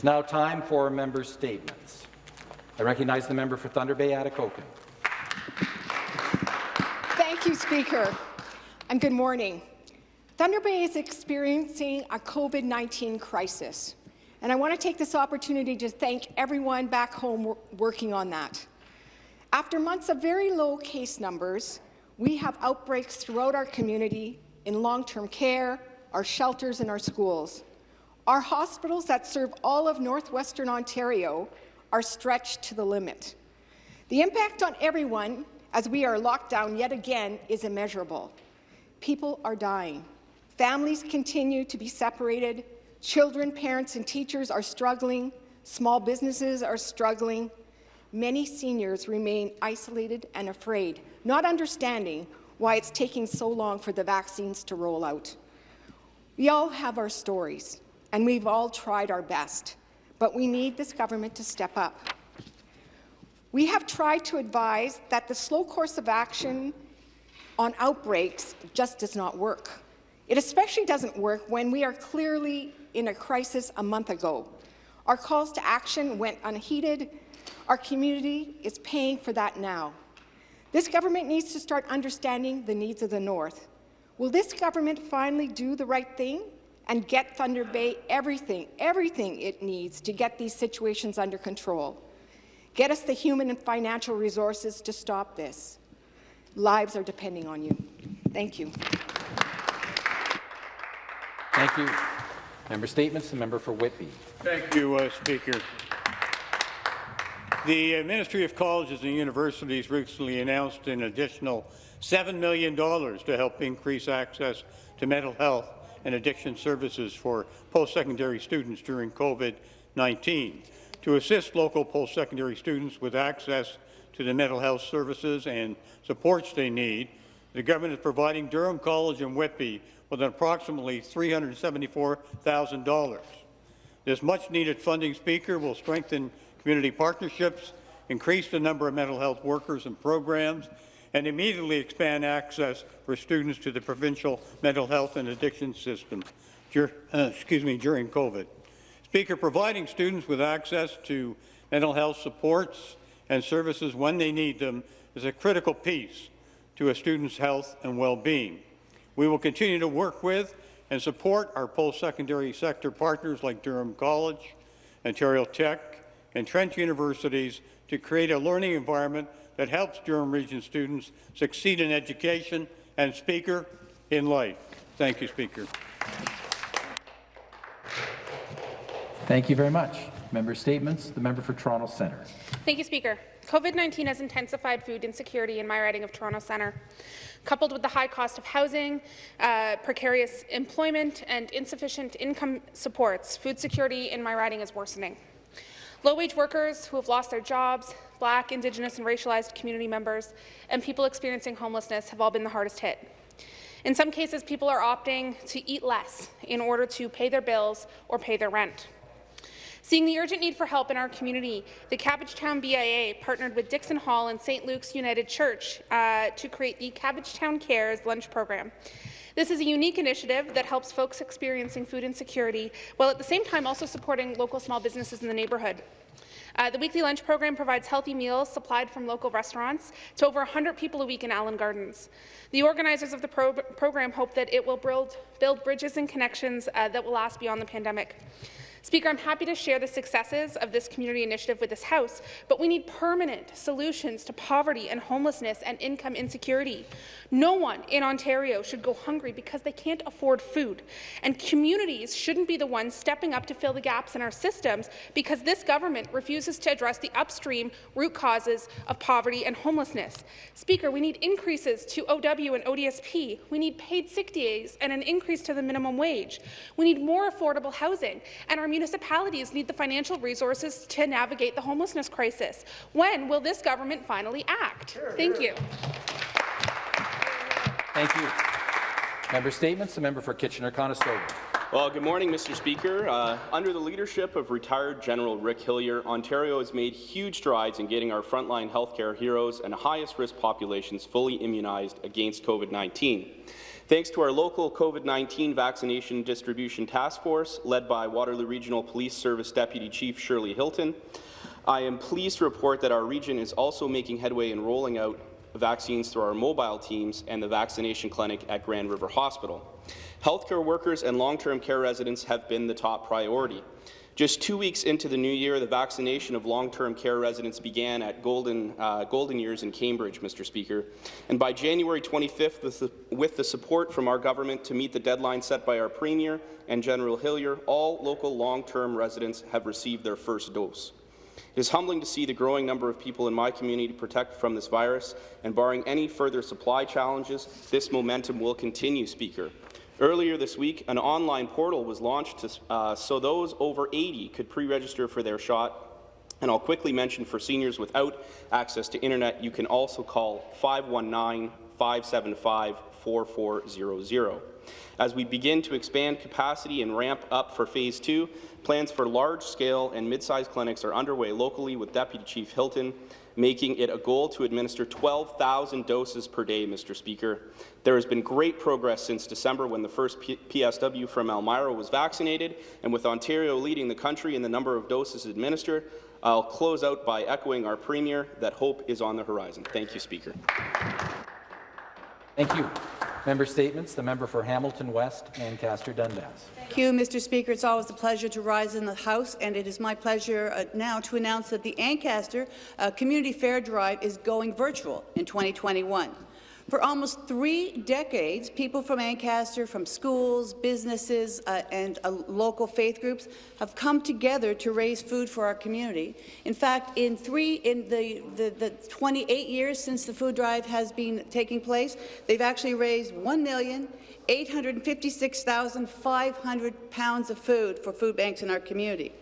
It's now time for member statements. I recognize the member for Thunder Bay, Atikokan. Thank you, Speaker. And good morning. Thunder Bay is experiencing a COVID-19 crisis, and I want to take this opportunity to thank everyone back home working on that. After months of very low case numbers, we have outbreaks throughout our community in long-term care, our shelters and our schools. Our hospitals that serve all of northwestern Ontario are stretched to the limit. The impact on everyone as we are locked down yet again is immeasurable. People are dying. Families continue to be separated. Children, parents and teachers are struggling. Small businesses are struggling. Many seniors remain isolated and afraid, not understanding why it's taking so long for the vaccines to roll out. We all have our stories, and we've all tried our best, but we need this government to step up. We have tried to advise that the slow course of action on outbreaks just does not work. It especially doesn't work when we are clearly in a crisis a month ago. Our calls to action went unheeded. Our community is paying for that now. This government needs to start understanding the needs of the North. Will this government finally do the right thing and get Thunder Bay everything, everything it needs to get these situations under control? Get us the human and financial resources to stop this. Lives are depending on you. Thank you. Thank you. Member Statements. The member for Whitby. Thank you, uh, Speaker. The Ministry of Colleges and Universities recently announced an additional $7 million to help increase access to mental health and addiction services for post-secondary students during COVID-19 to assist local post-secondary students with access to the mental health services and supports they need, the government is providing Durham College and Whitby with approximately $374,000. This much-needed funding, Speaker, will strengthen community partnerships, increase the number of mental health workers and programs, and immediately expand access for students to the provincial mental health and addiction system uh, excuse me, during COVID. Speaker, providing students with access to mental health supports and services when they need them is a critical piece to a student's health and well-being. We will continue to work with and support our post-secondary sector partners like Durham College, Ontario Tech, and Trent Universities to create a learning environment that helps Durham Region students succeed in education and, Speaker, in life. Thank you, Speaker. Thank you very much. Member statements. The member for Toronto Centre. Thank you, Speaker. COVID-19 has intensified food insecurity in my riding of Toronto Centre. Coupled with the high cost of housing, uh, precarious employment and insufficient income supports, food security in my riding is worsening. Low-wage workers who have lost their jobs, Black, Indigenous and racialized community members, and people experiencing homelessness have all been the hardest hit. In some cases, people are opting to eat less in order to pay their bills or pay their rent. Seeing the urgent need for help in our community, the Cabbagetown BIA partnered with Dixon Hall and St. Luke's United Church uh, to create the Cabbagetown Cares lunch program. This is a unique initiative that helps folks experiencing food insecurity, while at the same time also supporting local small businesses in the neighbourhood. Uh, the weekly lunch program provides healthy meals supplied from local restaurants to over 100 people a week in Allen Gardens. The organizers of the pro program hope that it will build, build bridges and connections uh, that will last beyond the pandemic. Speaker, I'm happy to share the successes of this community initiative with this House, but we need permanent solutions to poverty and homelessness and income insecurity. No one in Ontario should go hungry because they can't afford food, and communities shouldn't be the ones stepping up to fill the gaps in our systems because this government refuses to address the upstream root causes of poverty and homelessness. Speaker, we need increases to OW and ODSP. We need paid sick days and an increase to the minimum wage. We need more affordable housing, and our municipalities need the financial resources to navigate the homelessness crisis. When will this government finally act? Thank you. Thank you. Member statements. The member for Kitchener-Conestoga. Well, good morning, Mr. Speaker. Uh, under the leadership of retired General Rick Hillier, Ontario has made huge strides in getting our frontline healthcare heroes and highest-risk populations fully immunized against COVID-19. Thanks to our local COVID-19 vaccination distribution task force, led by Waterloo Regional Police Service Deputy Chief Shirley Hilton, I am pleased to report that our region is also making headway in rolling out vaccines through our mobile teams and the vaccination clinic at Grand River Hospital. Healthcare workers and long-term care residents have been the top priority. Just two weeks into the new year, the vaccination of long-term care residents began at Golden, uh, Golden Years in Cambridge, Mr. Speaker. And by January 25th, with the, with the support from our government to meet the deadline set by our Premier and General Hillier, all local long-term residents have received their first dose. It is humbling to see the growing number of people in my community protected from this virus, and barring any further supply challenges, this momentum will continue, Speaker. Earlier this week, an online portal was launched to, uh, so those over 80 could pre-register for their shot. And I'll quickly mention for seniors without access to internet, you can also call 519-575-4400. As we begin to expand capacity and ramp up for Phase 2, plans for large-scale and mid-sized clinics are underway locally with Deputy Chief Hilton, making it a goal to administer 12,000 doses per day, Mr. Speaker. There has been great progress since December when the first P PSW from Elmira was vaccinated, and with Ontario leading the country in the number of doses administered, I'll close out by echoing our Premier that hope is on the horizon. Thank you, Speaker. Thank you. Member statements. The member for Hamilton West, Ancaster Dundas. Thank you, Mr. Speaker. It's always a pleasure to rise in the House, and it is my pleasure uh, now to announce that the Ancaster uh, Community Fair Drive is going virtual in 2021. For almost three decades, people from Ancaster, from schools, businesses, uh, and uh, local faith groups have come together to raise food for our community. In fact, in three, in the, the, the 28 years since the food drive has been taking place, they've actually raised one million eight hundred fifty-six thousand five hundred pounds of food for food banks in our community.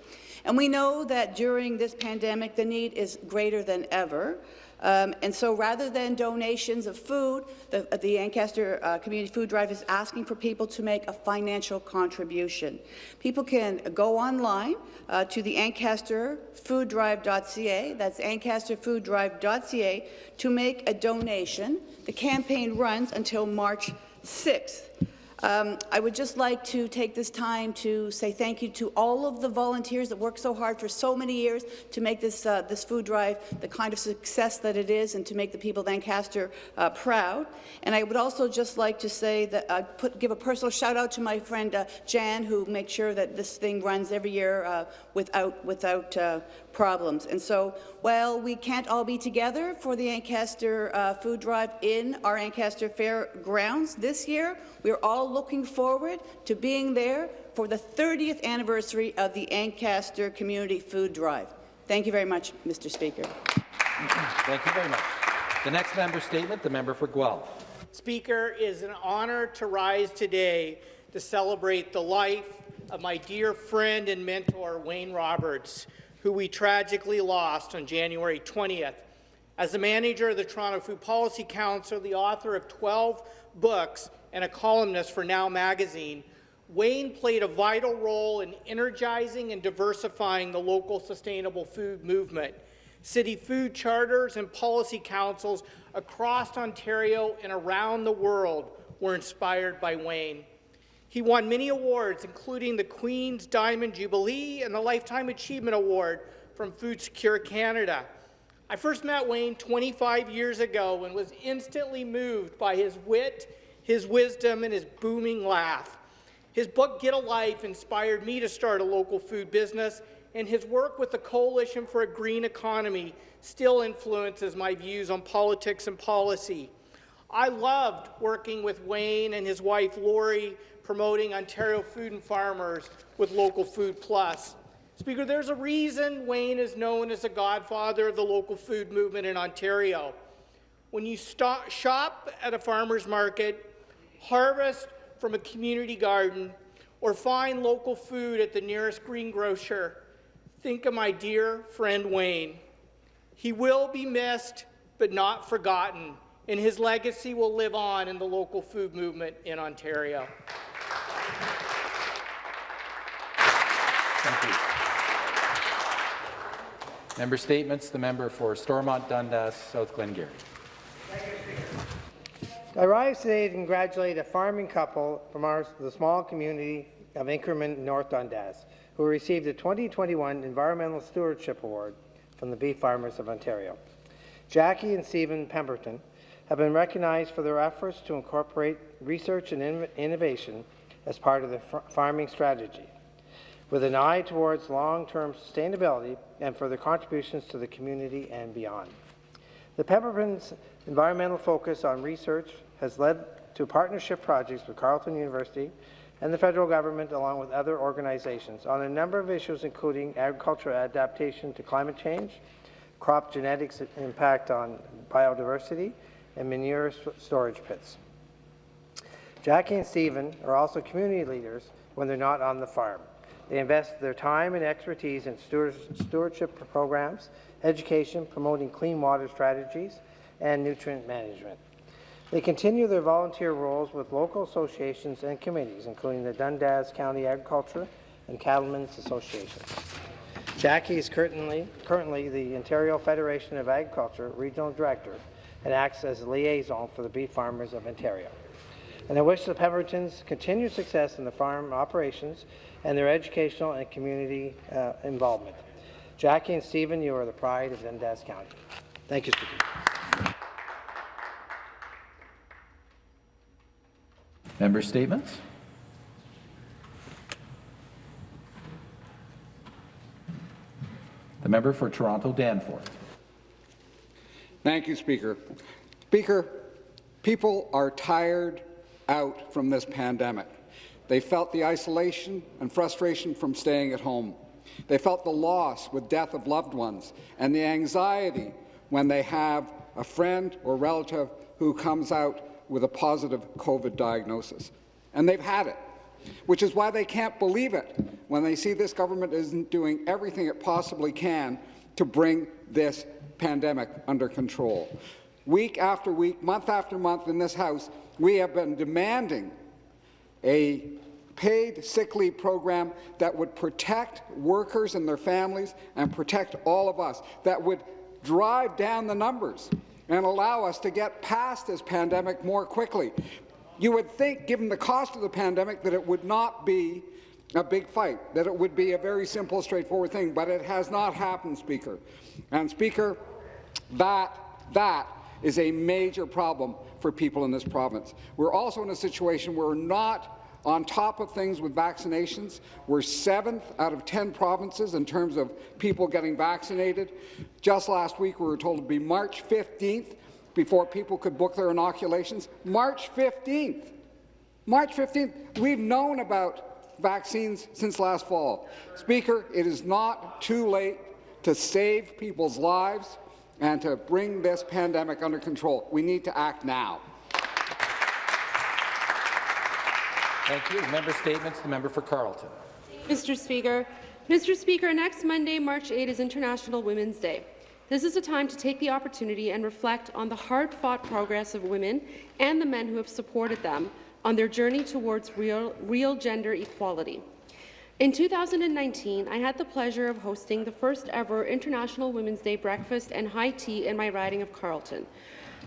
And we know that during this pandemic, the need is greater than ever. Um, and so rather than donations of food, the, the Ancaster uh, Community Food Drive is asking for people to make a financial contribution. People can go online uh, to the ancasterfooddrive.ca, that's ancasterfooddrive.ca, to make a donation. The campaign runs until March 6th. Um, I would just like to take this time to say thank you to all of the volunteers that worked so hard for so many years to make this, uh, this food drive the kind of success that it is and to make the people of Ancaster uh, proud. And I would also just like to say that uh, put, give a personal shout out to my friend uh, Jan who makes sure that this thing runs every year uh, without, without uh, problems. And so while we can't all be together for the Ancaster uh, food drive in our Ancaster Fair grounds this year, we're all looking forward to being there for the 30th anniversary of the Ancaster Community Food Drive. Thank you very much, Mr. Speaker. Thank you very much. The next member statement, the member for Guelph. Speaker, it is an honour to rise today to celebrate the life of my dear friend and mentor, Wayne Roberts, who we tragically lost on January 20th. As the manager of the Toronto Food Policy Council, the author of 12 books, and a columnist for Now magazine, Wayne played a vital role in energizing and diversifying the local sustainable food movement. City food charters and policy councils across Ontario and around the world were inspired by Wayne. He won many awards, including the Queen's Diamond Jubilee and the Lifetime Achievement Award from Food Secure Canada. I first met Wayne 25 years ago and was instantly moved by his wit, his wisdom, and his booming laugh. His book, Get a Life, inspired me to start a local food business, and his work with the Coalition for a Green Economy still influences my views on politics and policy. I loved working with Wayne and his wife, Lori, promoting Ontario food and farmers with Local Food Plus. Speaker, there's a reason Wayne is known as the godfather of the local food movement in Ontario. When you stop, shop at a farmer's market, harvest from a community garden, or find local food at the nearest greengrocer, think of my dear friend Wayne. He will be missed, but not forgotten, and his legacy will live on in the local food movement in Ontario. Thank you. Member statements. The member for Stormont Dundas, South Glengarry. I rise today to congratulate a farming couple from our, the small community of Inkerman, North Dundas, who received the 2021 Environmental Stewardship Award from the Beef Farmers of Ontario. Jackie and Stephen Pemberton have been recognized for their efforts to incorporate research and in innovation as part of the farming strategy, with an eye towards long-term sustainability and for their contributions to the community and beyond. The Pemberton's environmental focus on research has led to partnership projects with Carleton University and the federal government along with other organizations on a number of issues including agricultural adaptation to climate change, crop genetics impact on biodiversity, and manure storage pits. Jackie and Stephen are also community leaders when they're not on the farm. They invest their time and expertise in stewardship programs, education, promoting clean water strategies, and nutrient management. They continue their volunteer roles with local associations and committees, including the Dundas County Agriculture and Cattlemen's Association. Jackie is currently, currently the Ontario Federation of Agriculture Regional Director and acts as a liaison for the beef farmers of Ontario. And I wish the Pembertons continued success in the farm operations and their educational and community uh, involvement. Jackie and Stephen, you are the pride of Dundas County. Thank you, Speaker. Member statements? The member for Toronto Danforth. Thank you, Speaker. Speaker, people are tired out from this pandemic. They felt the isolation and frustration from staying at home. They felt the loss with death of loved ones and the anxiety when they have a friend or relative who comes out with a positive COVID diagnosis. And they've had it, which is why they can't believe it when they see this government isn't doing everything it possibly can to bring this pandemic under control. Week after week, month after month in this House, we have been demanding a paid sick leave program that would protect workers and their families and protect all of us, that would drive down the numbers and allow us to get past this pandemic more quickly. You would think, given the cost of the pandemic, that it would not be a big fight, that it would be a very simple, straightforward thing, but it has not happened, Speaker. And, Speaker, that, that is a major problem for people in this province. We're also in a situation where we're not on top of things with vaccinations. We're seventh out of 10 provinces in terms of people getting vaccinated. Just last week, we were told to be March 15th before people could book their inoculations. March 15th. March 15th. We've known about vaccines since last fall. Speaker, it is not too late to save people's lives and to bring this pandemic under control. We need to act now. Thank you. Member statements. The member for Carleton. Mr. Speaker. Mr. Speaker, next Monday, March 8, is International Women's Day. This is a time to take the opportunity and reflect on the hard-fought progress of women and the men who have supported them on their journey towards real, real gender equality. In 2019, I had the pleasure of hosting the first ever International Women's Day breakfast and high tea in my riding of Carleton,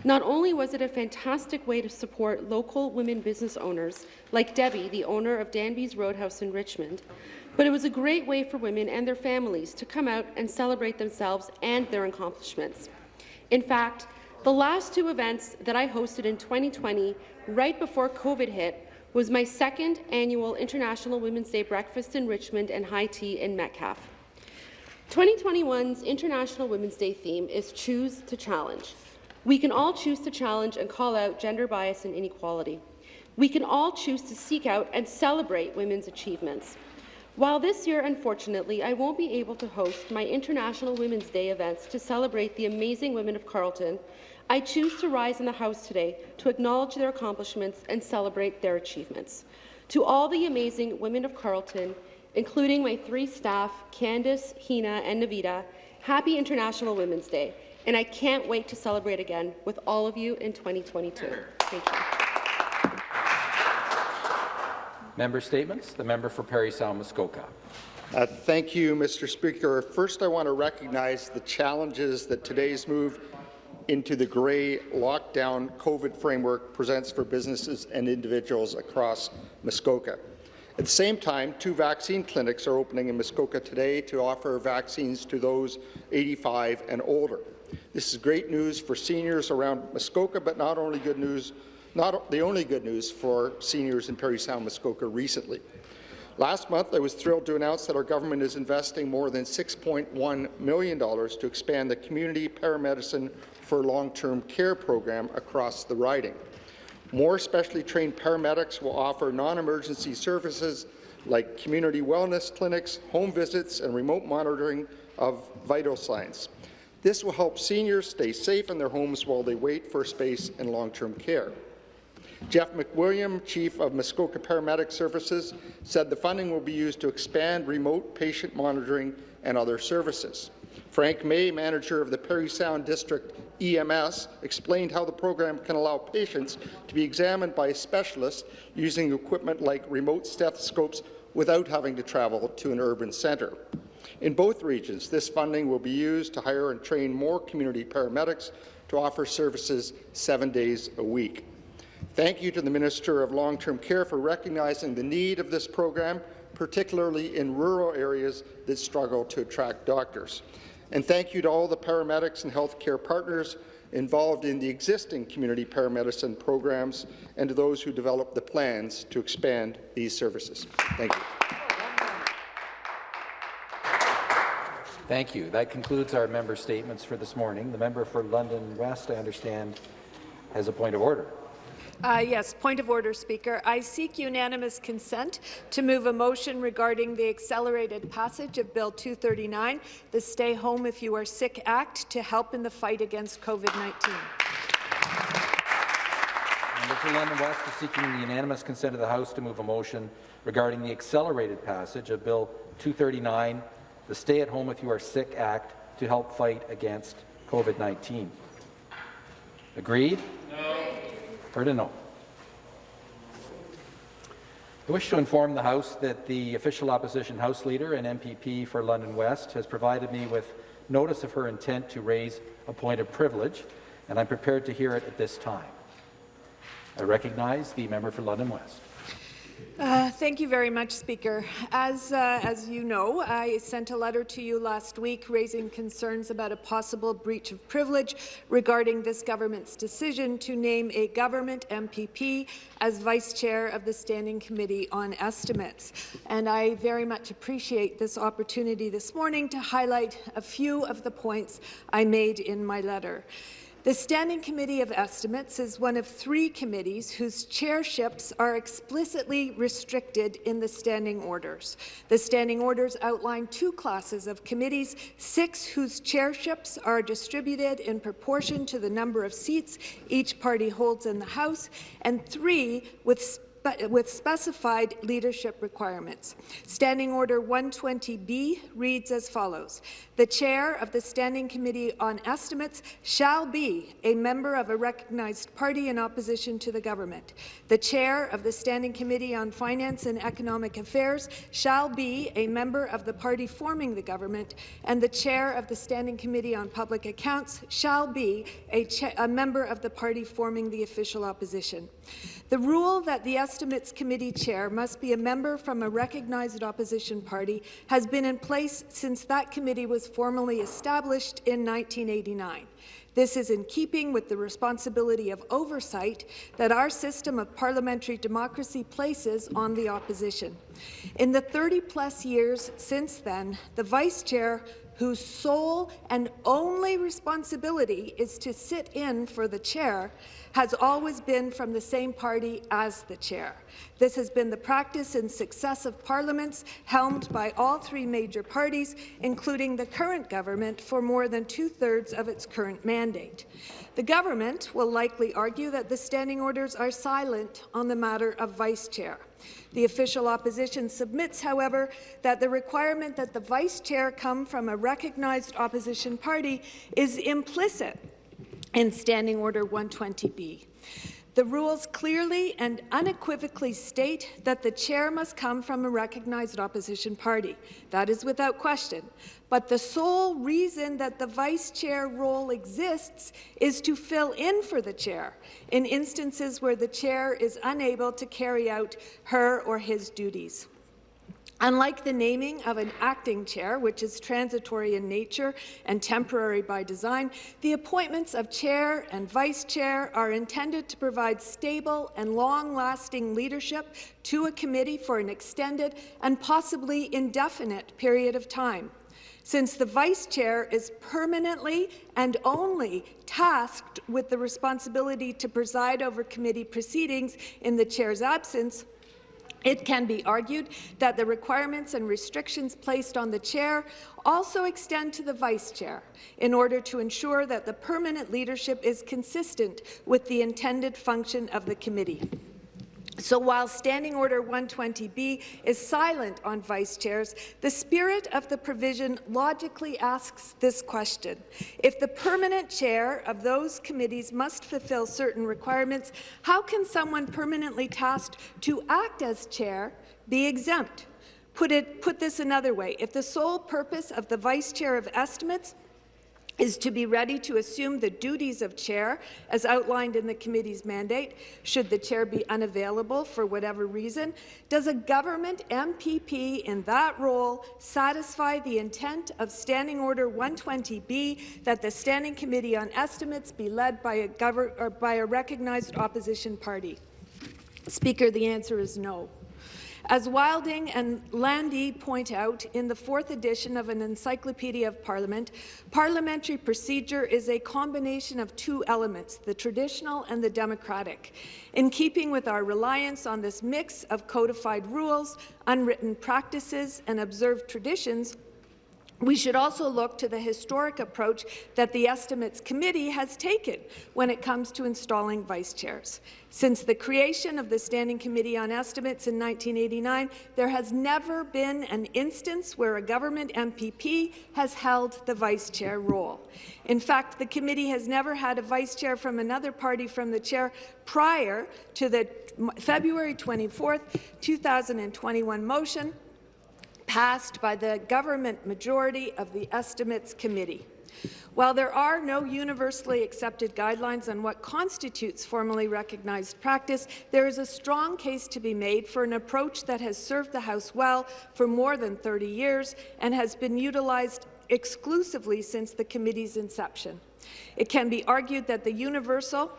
not only was it a fantastic way to support local women business owners, like Debbie, the owner of Danby's Roadhouse in Richmond, but it was a great way for women and their families to come out and celebrate themselves and their accomplishments. In fact, the last two events that I hosted in 2020, right before COVID hit, was my second annual International Women's Day breakfast in Richmond and high tea in Metcalfe. 2021's International Women's Day theme is Choose to Challenge. We can all choose to challenge and call out gender bias and inequality. We can all choose to seek out and celebrate women's achievements. While this year, unfortunately, I won't be able to host my International Women's Day events to celebrate the amazing women of Carleton, I choose to rise in the House today to acknowledge their accomplishments and celebrate their achievements. To all the amazing women of Carleton, including my three staff, Candice, Hina, and Navita, happy International Women's Day and I can't wait to celebrate again with all of you in 2022. Thank you. Member statements. The member for Parry Sound Muskoka. Uh, thank you, Mr. Speaker. First, I want to recognize the challenges that today's move into the grey lockdown COVID framework presents for businesses and individuals across Muskoka. At the same time, two vaccine clinics are opening in Muskoka today to offer vaccines to those 85 and older. This is great news for seniors around Muskoka, but not only good news, not the only good news for seniors in Parry Sound Muskoka recently. Last month, I was thrilled to announce that our government is investing more than $6.1 million to expand the community paramedicine for long-term care program across the riding. More specially trained paramedics will offer non-emergency services like community wellness clinics, home visits, and remote monitoring of vital signs. This will help seniors stay safe in their homes while they wait for space in long-term care. Jeff McWilliam, Chief of Muskoka Paramedic Services, said the funding will be used to expand remote patient monitoring and other services. Frank May, manager of the Parry Sound District EMS, explained how the program can allow patients to be examined by a specialist using equipment like remote stethoscopes without having to travel to an urban centre. In both regions, this funding will be used to hire and train more community paramedics to offer services seven days a week. Thank you to the Minister of Long-Term Care for recognizing the need of this program, particularly in rural areas that struggle to attract doctors. And thank you to all the paramedics and healthcare partners involved in the existing community paramedicine programs and to those who developed the plans to expand these services. Thank you. Thank you. That concludes our member statements for this morning. The member for London West, I understand, has a point of order. Uh, yes, point of order, Speaker. I seek unanimous consent to move a motion regarding the accelerated passage of Bill 239, the Stay Home If You Are Sick Act, to help in the fight against COVID-19. Member for London West is seeking the unanimous consent of the House to move a motion regarding the accelerated passage of Bill 239, the Stay at Home If You Are Sick Act, to help fight against COVID-19. Agreed? No. I wish to inform the House that the official opposition House Leader and MPP for London West has provided me with notice of her intent to raise a point of privilege, and I'm prepared to hear it at this time. I recognize the member for London West. Uh, thank you very much, Speaker. As, uh, as you know, I sent a letter to you last week raising concerns about a possible breach of privilege regarding this government's decision to name a government MPP as Vice Chair of the Standing Committee on Estimates. And I very much appreciate this opportunity this morning to highlight a few of the points I made in my letter. The Standing Committee of Estimates is one of three committees whose chairships are explicitly restricted in the standing orders. The standing orders outline two classes of committees, six whose chairships are distributed in proportion to the number of seats each party holds in the House, and three with with specified leadership requirements. Standing Order 120B reads as follows. The chair of the Standing Committee on Estimates shall be a member of a recognized party in opposition to the government. The chair of the Standing Committee on Finance and Economic Affairs shall be a member of the party forming the government, and the chair of the Standing Committee on Public Accounts shall be a, a member of the party forming the official opposition. The rule that the Estimates Committee chair must be a member from a recognized opposition party has been in place since that committee was formally established in 1989. This is in keeping with the responsibility of oversight that our system of parliamentary democracy places on the opposition. In the 30-plus years since then, the vice chair whose sole and only responsibility is to sit in for the chair, has always been from the same party as the chair. This has been the practice in successive parliaments helmed by all three major parties, including the current government, for more than two-thirds of its current mandate. The government will likely argue that the standing orders are silent on the matter of vice chair. The official opposition submits, however, that the requirement that the vice chair come from a recognized opposition party is implicit in Standing Order 120B. The rules clearly and unequivocally state that the chair must come from a recognized opposition party. That is without question. But the sole reason that the vice chair role exists is to fill in for the chair in instances where the chair is unable to carry out her or his duties. Unlike the naming of an acting chair, which is transitory in nature and temporary by design, the appointments of chair and vice chair are intended to provide stable and long-lasting leadership to a committee for an extended and possibly indefinite period of time. Since the vice chair is permanently and only tasked with the responsibility to preside over committee proceedings in the chair's absence, it can be argued that the requirements and restrictions placed on the chair also extend to the vice chair in order to ensure that the permanent leadership is consistent with the intended function of the committee. So while Standing Order 120B is silent on vice chairs, the spirit of the provision logically asks this question. If the permanent chair of those committees must fulfill certain requirements, how can someone permanently tasked to act as chair be exempt? Put, it, put this another way, if the sole purpose of the vice chair of estimates is to be ready to assume the duties of chair as outlined in the committee's mandate, should the chair be unavailable for whatever reason, does a government MPP in that role satisfy the intent of Standing Order 120B that the Standing Committee on Estimates be led by a, by a recognized opposition party? Speaker, the answer is no. As Wilding and Laundy point out in the fourth edition of an Encyclopedia of Parliament, parliamentary procedure is a combination of two elements, the traditional and the democratic. In keeping with our reliance on this mix of codified rules, unwritten practices, and observed traditions, we should also look to the historic approach that the Estimates Committee has taken when it comes to installing vice chairs. Since the creation of the Standing Committee on Estimates in 1989, there has never been an instance where a government MPP has held the vice chair role. In fact, the committee has never had a vice chair from another party from the chair prior to the February 24, 2021 motion passed by the government majority of the Estimates Committee. While there are no universally accepted guidelines on what constitutes formally recognized practice, there is a strong case to be made for an approach that has served the House well for more than 30 years and has been utilized exclusively since the committee's inception. It can be argued that the universal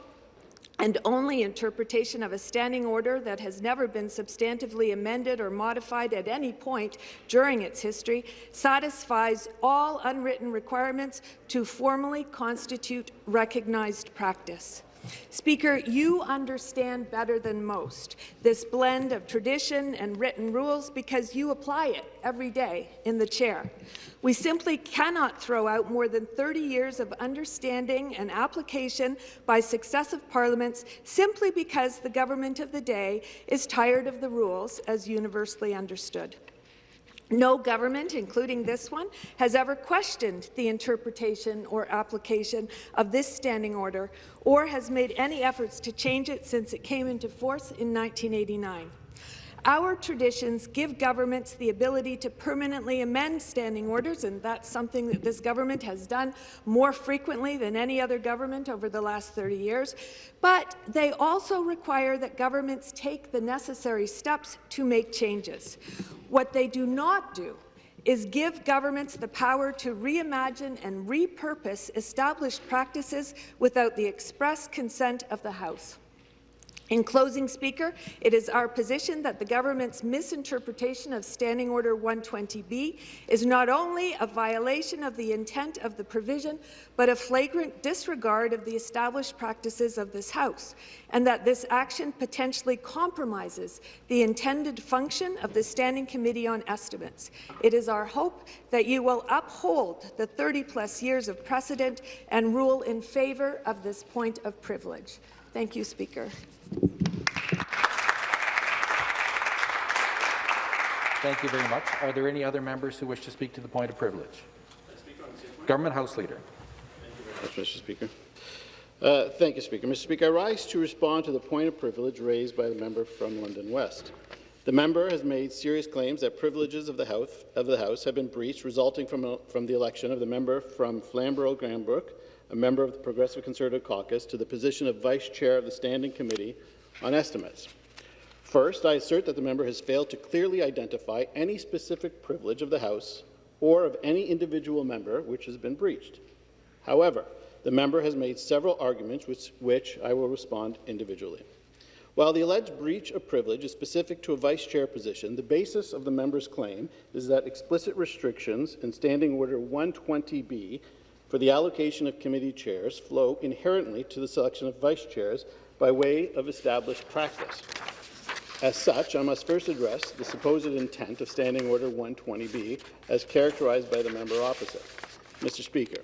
and only interpretation of a standing order that has never been substantively amended or modified at any point during its history satisfies all unwritten requirements to formally constitute recognized practice. Speaker, you understand better than most this blend of tradition and written rules because you apply it every day in the chair. We simply cannot throw out more than 30 years of understanding and application by successive parliaments simply because the government of the day is tired of the rules as universally understood. No government, including this one, has ever questioned the interpretation or application of this standing order or has made any efforts to change it since it came into force in 1989. Our traditions give governments the ability to permanently amend standing orders, and that's something that this government has done more frequently than any other government over the last 30 years. But they also require that governments take the necessary steps to make changes. What they do not do is give governments the power to reimagine and repurpose established practices without the express consent of the House. In closing, Speaker, it is our position that the government's misinterpretation of Standing Order 120B is not only a violation of the intent of the provision, but a flagrant disregard of the established practices of this House, and that this action potentially compromises the intended function of the Standing Committee on Estimates. It is our hope that you will uphold the 30-plus years of precedent and rule in favour of this point of privilege. Thank you, Speaker. Thank you very much. Are there any other members who wish to speak to the point of privilege? Government House Leader. Thank you very much, Mr. Speaker. Uh, thank you, Speaker. Mr. Speaker, I rise to respond to the point of privilege raised by the member from London West. The member has made serious claims that privileges of the House, of the House have been breached, resulting from, a, from the election of the member from Flamborough-Glanbrook, a member of the Progressive Conservative Caucus, to the position of Vice Chair of the Standing Committee on Estimates. First, I assert that the member has failed to clearly identify any specific privilege of the House or of any individual member which has been breached. However, the member has made several arguments which, which I will respond individually. While the alleged breach of privilege is specific to a vice chair position, the basis of the member's claim is that explicit restrictions in Standing Order 120B for the allocation of committee chairs flow inherently to the selection of vice chairs by way of established practice. As such, I must first address the supposed intent of Standing Order 120B as characterized by the member opposite. Mr. Speaker,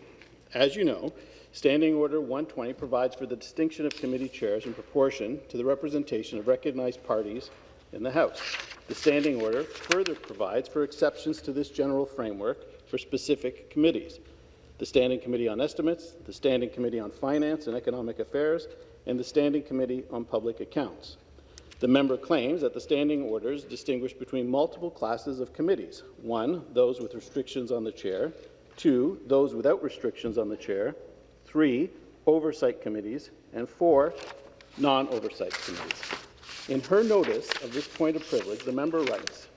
as you know, Standing Order 120 provides for the distinction of committee chairs in proportion to the representation of recognized parties in the House. The Standing Order further provides for exceptions to this general framework for specific committees. The Standing Committee on Estimates, the Standing Committee on Finance and Economic Affairs, and the Standing Committee on Public Accounts. The member claims that the standing orders distinguish between multiple classes of committees. One, those with restrictions on the chair. Two, those without restrictions on the chair three, oversight committees, and four, non-oversight committees. In her notice of this point of privilege, the member writes,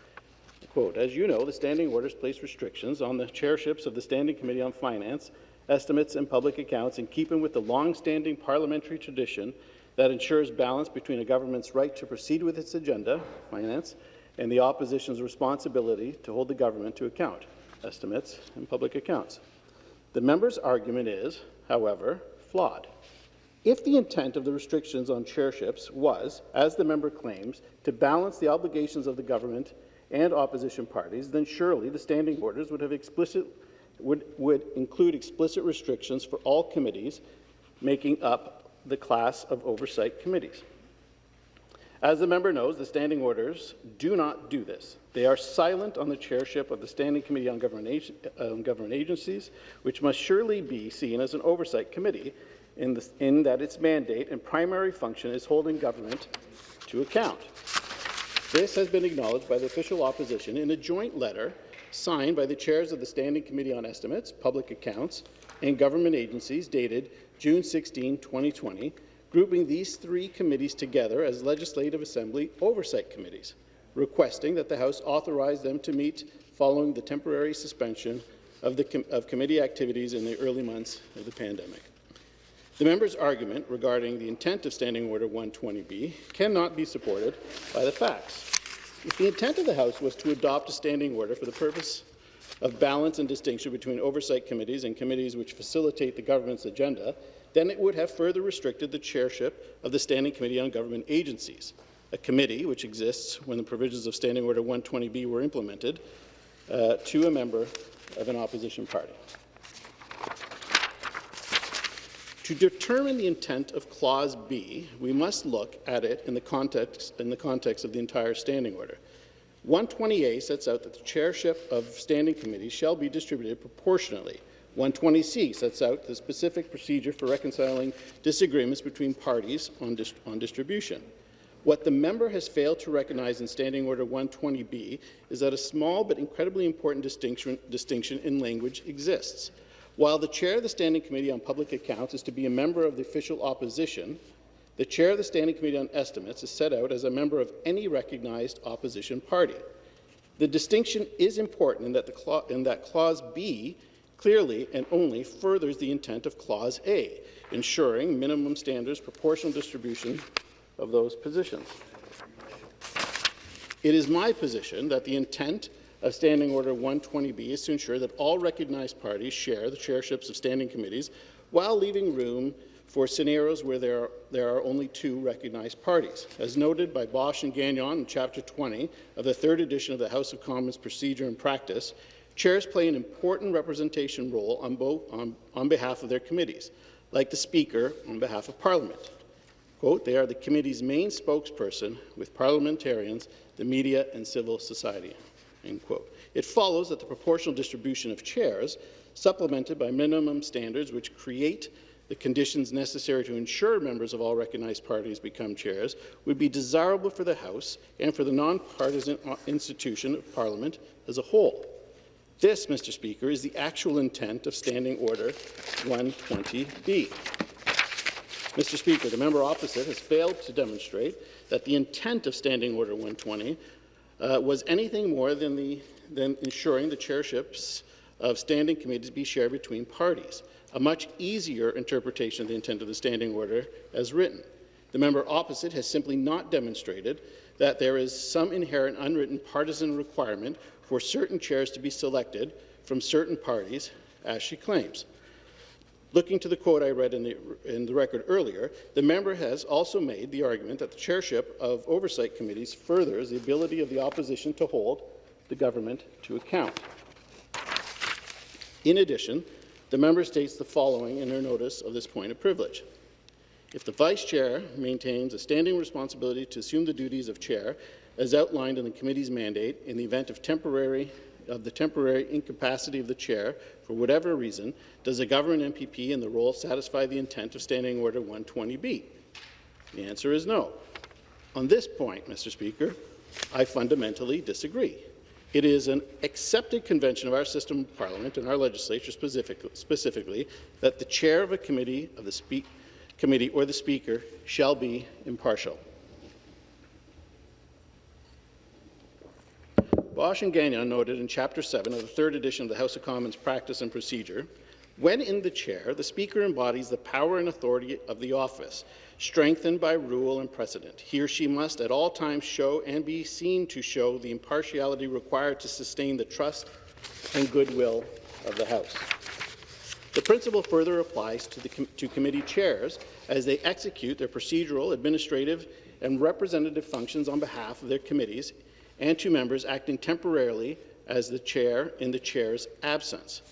quote, As you know, the standing orders place restrictions on the chairships of the Standing Committee on Finance, Estimates and Public Accounts in keeping with the long-standing parliamentary tradition that ensures balance between a government's right to proceed with its agenda, finance, and the opposition's responsibility to hold the government to account, estimates and public accounts. The member's argument is however, flawed. If the intent of the restrictions on chairships was, as the member claims, to balance the obligations of the government and opposition parties, then surely the standing orders would have explicit would, would include explicit restrictions for all committees making up the class of oversight committees. As the member knows, the standing orders do not do this. They are silent on the chairship of the Standing Committee on Government, Government Agencies, which must surely be seen as an oversight committee in, the, in that its mandate and primary function is holding government to account. This has been acknowledged by the official opposition in a joint letter signed by the chairs of the Standing Committee on Estimates, Public Accounts, and Government Agencies dated June 16, 2020, grouping these three committees together as Legislative Assembly oversight committees, requesting that the House authorize them to meet following the temporary suspension of, the com of committee activities in the early months of the pandemic. The member's argument regarding the intent of Standing Order 120B cannot be supported by the facts. If the intent of the House was to adopt a standing order for the purpose of balance and distinction between oversight committees and committees which facilitate the government's agenda, then it would have further restricted the chairship of the Standing Committee on Government Agencies, a committee which exists when the provisions of Standing Order 120B were implemented, uh, to a member of an opposition party. To determine the intent of Clause B, we must look at it in the context, in the context of the entire standing order. 120A sets out that the chairship of standing committees shall be distributed proportionately 120C sets out the specific procedure for reconciling disagreements between parties on, dis on distribution. What the member has failed to recognize in Standing Order 120B is that a small but incredibly important distinction, distinction in language exists. While the chair of the Standing Committee on Public Accounts is to be a member of the official opposition, the chair of the Standing Committee on Estimates is set out as a member of any recognized opposition party. The distinction is important in that, the in that Clause B clearly and only furthers the intent of Clause A, ensuring minimum standards proportional distribution of those positions. It is my position that the intent of Standing Order 120B is to ensure that all recognized parties share the chairships of standing committees while leaving room for scenarios where there are, there are only two recognized parties. As noted by Bosc and Gagnon in Chapter 20 of the third edition of the House of Commons Procedure and Practice, Chairs play an important representation role on, both, on, on behalf of their committees, like the Speaker on behalf of Parliament. Quote, they are the committee's main spokesperson with parliamentarians, the media, and civil society. End quote. It follows that the proportional distribution of chairs, supplemented by minimum standards which create the conditions necessary to ensure members of all recognized parties become chairs would be desirable for the House and for the nonpartisan uh, institution of Parliament as a whole. This, Mr. Speaker, is the actual intent of Standing Order 120B. Mr. Speaker, the member opposite has failed to demonstrate that the intent of Standing Order 120 uh, was anything more than, the, than ensuring the chairships of standing committees be shared between parties, a much easier interpretation of the intent of the Standing Order as written. The member opposite has simply not demonstrated that there is some inherent unwritten partisan requirement for certain chairs to be selected from certain parties, as she claims. Looking to the quote I read in the, in the record earlier, the member has also made the argument that the chairship of oversight committees furthers the ability of the opposition to hold the government to account. In addition, the member states the following in her notice of this point of privilege. If the vice chair maintains a standing responsibility to assume the duties of chair as outlined in the committee's mandate in the event of temporary of the temporary incapacity of the chair for whatever reason, does a government MPP in the role satisfy the intent of Standing Order 120B? The answer is no. On this point, Mr. Speaker, I fundamentally disagree. It is an accepted convention of our system of parliament and our legislature specifically, specifically that the chair of a committee of the committee or the speaker shall be impartial. Bosc and Gagnon noted in Chapter 7 of the third edition of the House of Commons Practice and Procedure, when in the chair, the Speaker embodies the power and authority of the office, strengthened by rule and precedent. He or she must at all times show and be seen to show the impartiality required to sustain the trust and goodwill of the House. The principle further applies to, the com to committee chairs as they execute their procedural, administrative, and representative functions on behalf of their committees and two members acting temporarily as the chair in the chair's absence.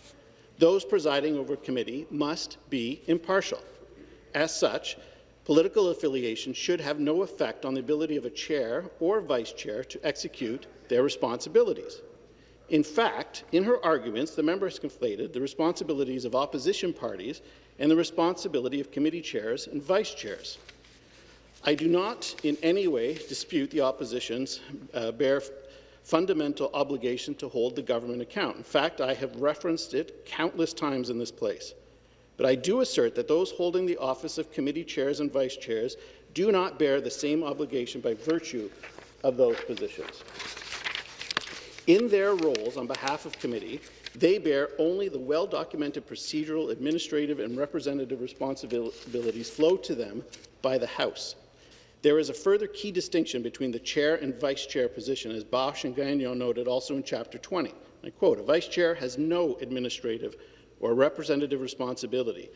Those presiding over a committee must be impartial. As such, political affiliation should have no effect on the ability of a chair or vice chair to execute their responsibilities. In fact, in her arguments, the member has conflated the responsibilities of opposition parties and the responsibility of committee chairs and vice chairs. I do not in any way dispute the opposition's uh, bare fundamental obligation to hold the government account. In fact, I have referenced it countless times in this place. But I do assert that those holding the office of committee chairs and vice chairs do not bear the same obligation by virtue of those positions. In their roles on behalf of committee, they bear only the well-documented procedural, administrative, and representative responsibilities flow to them by the House. There is a further key distinction between the chair and vice chair position, as Bosc and Gagnon noted also in Chapter 20. I quote, a vice chair has no administrative or representative responsibility,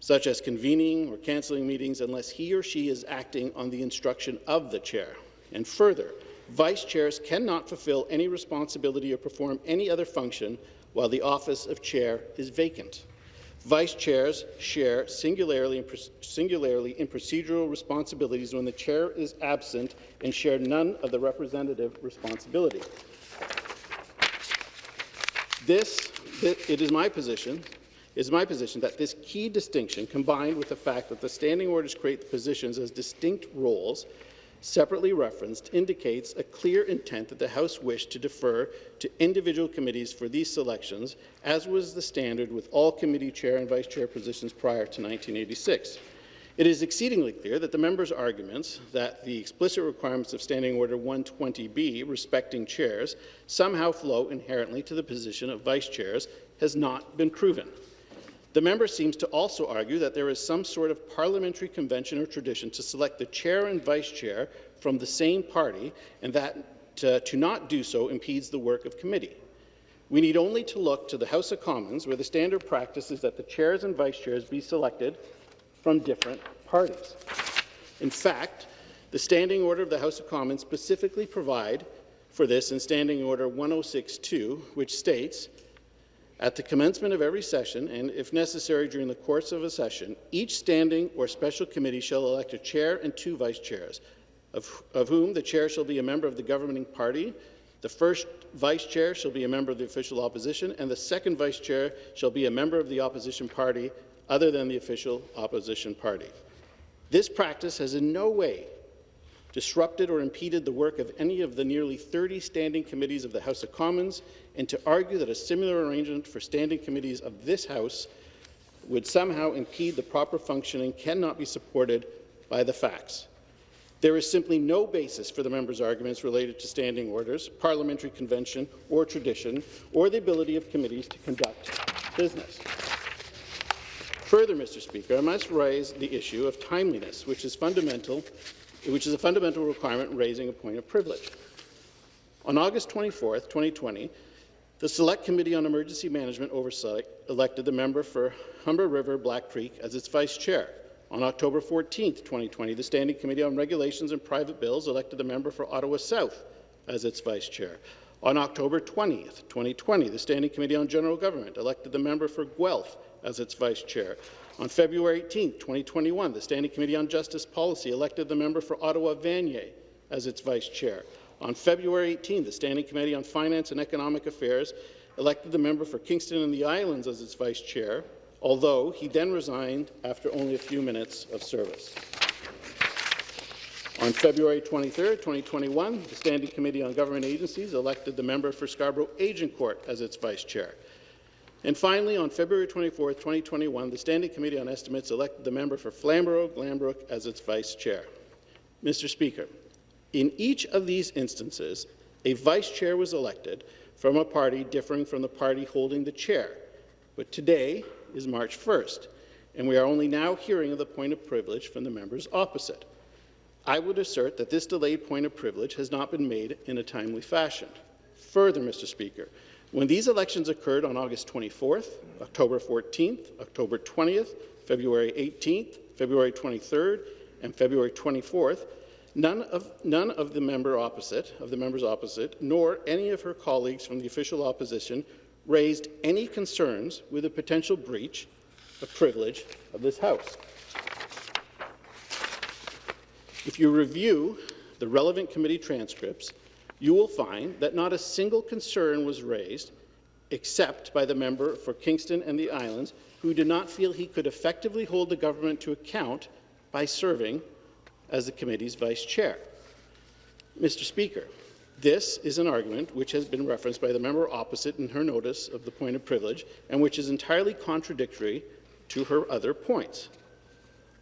such as convening or cancelling meetings, unless he or she is acting on the instruction of the chair. And further, vice chairs cannot fulfill any responsibility or perform any other function while the office of chair is vacant. Vice chairs share singularly in, singularly in procedural responsibilities when the chair is absent and share none of the representative responsibility. This, it is my position, is my position that this key distinction, combined with the fact that the standing orders create the positions as distinct roles, separately referenced indicates a clear intent that the House wished to defer to individual committees for these selections, as was the standard with all committee chair and vice chair positions prior to 1986. It is exceedingly clear that the members' arguments that the explicit requirements of Standing Order 120B respecting chairs somehow flow inherently to the position of vice chairs has not been proven. The member seems to also argue that there is some sort of parliamentary convention or tradition to select the chair and vice chair from the same party, and that to, to not do so impedes the work of committee. We need only to look to the House of Commons, where the standard practice is that the chairs and vice chairs be selected from different parties. In fact, the Standing Order of the House of Commons specifically provide for this in Standing Order 1062, which states at the commencement of every session, and if necessary during the course of a session, each standing or special committee shall elect a chair and two vice chairs, of, of whom the chair shall be a member of the governing party, the first vice chair shall be a member of the official opposition, and the second vice chair shall be a member of the opposition party other than the official opposition party. This practice has in no way disrupted or impeded the work of any of the nearly 30 standing committees of the House of Commons, and to argue that a similar arrangement for standing committees of this House would somehow impede the proper functioning cannot be supported by the facts. There is simply no basis for the members' arguments related to standing orders, parliamentary convention or tradition, or the ability of committees to conduct business. Further, Mr. Speaker, I must raise the issue of timeliness, which is fundamental, which is a fundamental requirement in raising a point of privilege. On August 24, 2020, the Select Committee on Emergency Management Oversight elected the member for Humber River Black Creek as its vice chair. On October 14, 2020, the Standing Committee on Regulations and Private Bills elected the member for Ottawa South as its vice chair. On October 20, 2020, the Standing Committee on General Government elected the member for Guelph as its vice chair. On February 18, 2021, the Standing Committee on Justice Policy elected the member for Ottawa Vanier as its vice chair. On February 18, the Standing Committee on Finance and Economic Affairs elected the member for Kingston and the Islands as its vice chair, although he then resigned after only a few minutes of service. On February 23, 2021, the Standing Committee on Government Agencies elected the member for Scarborough Agincourt as its vice chair. And finally, on February 24, 2021, the Standing Committee on Estimates elected the member for Flamborough-Glanbrook as its vice chair. Mr. Speaker, in each of these instances, a vice chair was elected from a party differing from the party holding the chair. But today is March 1st, and we are only now hearing of the point of privilege from the members opposite. I would assert that this delayed point of privilege has not been made in a timely fashion. Further, Mr. Speaker, when these elections occurred on August 24th, October 14th, October 20th, February 18th, February 23rd, and February 24th, None of, none of the member opposite, of the members opposite, nor any of her colleagues from the official opposition raised any concerns with a potential breach of privilege of this House. If you review the relevant committee transcripts, you will find that not a single concern was raised except by the member for Kingston and the Islands, who did not feel he could effectively hold the government to account by serving as the committee's vice chair. Mr. Speaker, this is an argument which has been referenced by the member opposite in her notice of the point of privilege and which is entirely contradictory to her other points.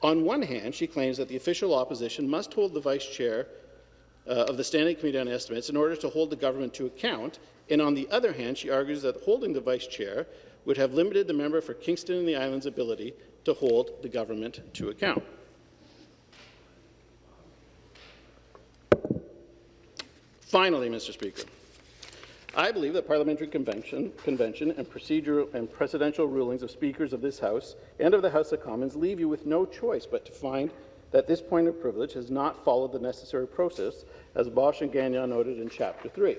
On one hand, she claims that the official opposition must hold the vice chair uh, of the Standing Committee on Estimates in order to hold the government to account, and on the other hand, she argues that holding the vice chair would have limited the member for Kingston and the Islands' ability to hold the government to account. Finally, Mr. Speaker, I believe that parliamentary convention, convention and procedural and precedential rulings of speakers of this House and of the House of Commons leave you with no choice but to find that this point of privilege has not followed the necessary process, as Bosc and Gagnon noted in Chapter 3.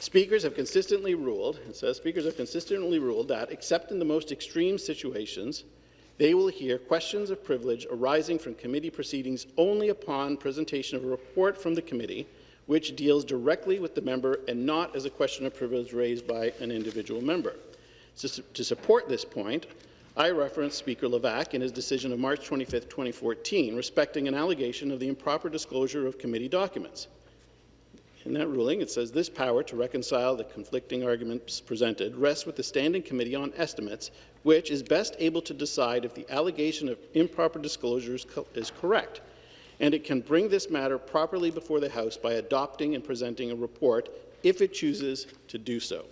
Speakers have consistently ruled, it says, speakers have consistently ruled that, except in the most extreme situations, they will hear questions of privilege arising from committee proceedings only upon presentation of a report from the committee which deals directly with the member and not as a question of privilege raised by an individual member. To support this point, I reference Speaker Levac in his decision of March 25, 2014, respecting an allegation of the improper disclosure of committee documents. In that ruling, it says this power to reconcile the conflicting arguments presented rests with the Standing Committee on Estimates, which is best able to decide if the allegation of improper disclosures is correct, and it can bring this matter properly before the House by adopting and presenting a report if it chooses to do so.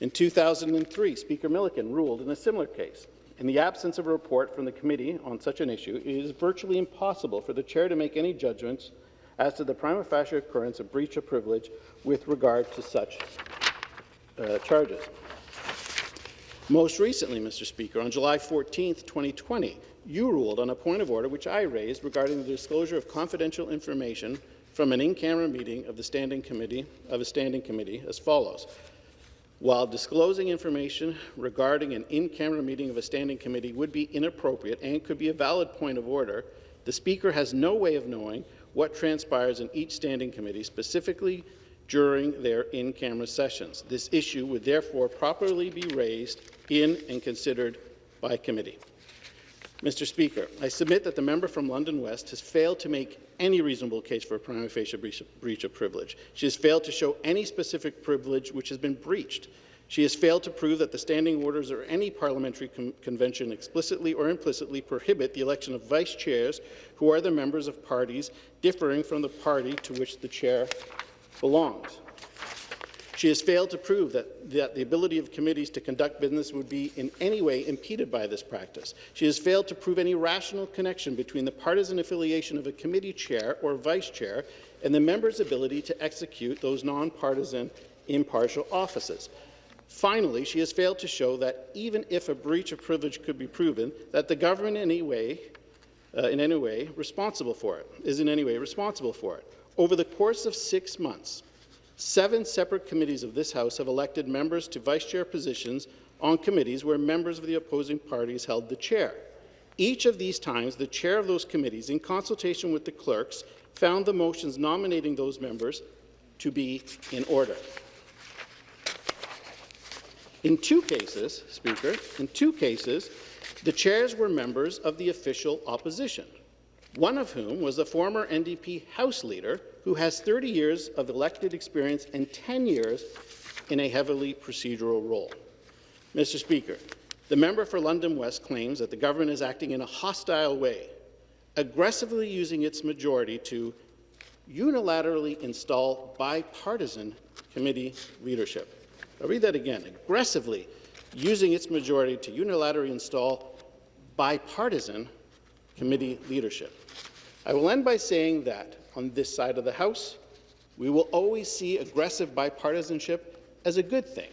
In 2003, Speaker Milliken ruled in a similar case. In the absence of a report from the committee on such an issue, it is virtually impossible for the chair to make any judgments as to the prima facie occurrence of breach of privilege with regard to such uh, charges. Most recently, Mr. Speaker, on July 14, 2020, you ruled on a point of order which I raised regarding the disclosure of confidential information from an in-camera meeting of the Standing Committee of a Standing Committee as follows. While disclosing information regarding an in-camera meeting of a Standing Committee would be inappropriate and could be a valid point of order, the Speaker has no way of knowing what transpires in each standing committee, specifically during their in-camera sessions. This issue would therefore properly be raised in and considered by committee. Mr. Speaker, I submit that the member from London West has failed to make any reasonable case for a prima facie breach of, breach of privilege. She has failed to show any specific privilege which has been breached. She has failed to prove that the standing orders or any parliamentary con convention explicitly or implicitly prohibit the election of vice chairs who are the members of parties differing from the party to which the chair belongs. She has failed to prove that, that the ability of committees to conduct business would be in any way impeded by this practice. She has failed to prove any rational connection between the partisan affiliation of a committee chair or vice chair and the member's ability to execute those nonpartisan impartial offices. Finally, she has failed to show that even if a breach of privilege could be proven, that the government in any way, uh, in any way responsible for it, is in any way responsible for it. Over the course of six months, Seven separate committees of this House have elected members to vice chair positions on committees where members of the opposing parties held the chair. Each of these times, the chair of those committees, in consultation with the clerks, found the motions nominating those members to be in order. In two cases, Speaker, in two cases, the chairs were members of the official opposition, one of whom was the former NDP House Leader who has 30 years of elected experience and 10 years in a heavily procedural role. Mr. Speaker, the member for London West claims that the government is acting in a hostile way, aggressively using its majority to unilaterally install bipartisan committee leadership. I'll read that again. Aggressively using its majority to unilaterally install bipartisan committee leadership. I will end by saying that on this side of the House. We will always see aggressive bipartisanship as a good thing,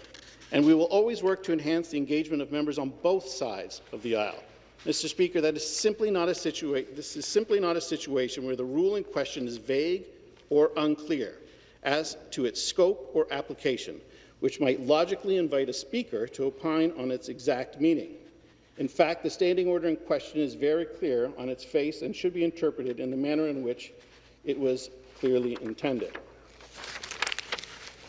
and we will always work to enhance the engagement of members on both sides of the aisle. Mr. Speaker, that is simply not a situation. This is simply not a situation where the rule in question is vague or unclear as to its scope or application, which might logically invite a speaker to opine on its exact meaning. In fact, the standing order in question is very clear on its face and should be interpreted in the manner in which it was clearly intended.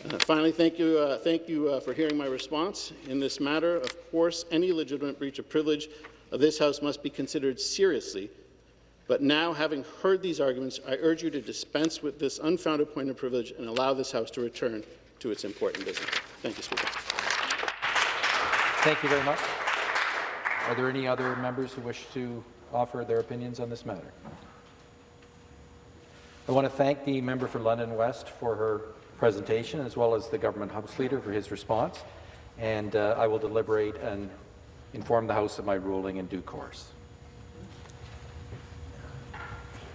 Uh, finally, thank you, uh, thank you uh, for hearing my response. In this matter, of course, any legitimate breach of privilege of this House must be considered seriously. But now, having heard these arguments, I urge you to dispense with this unfounded point of privilege and allow this House to return to its important business. Thank you, Speaker. Thank you very much. Are there any other members who wish to offer their opinions on this matter? I want to thank the member for London West for her presentation, as well as the government House Leader for his response. And uh, I will deliberate and inform the House of my ruling in due course.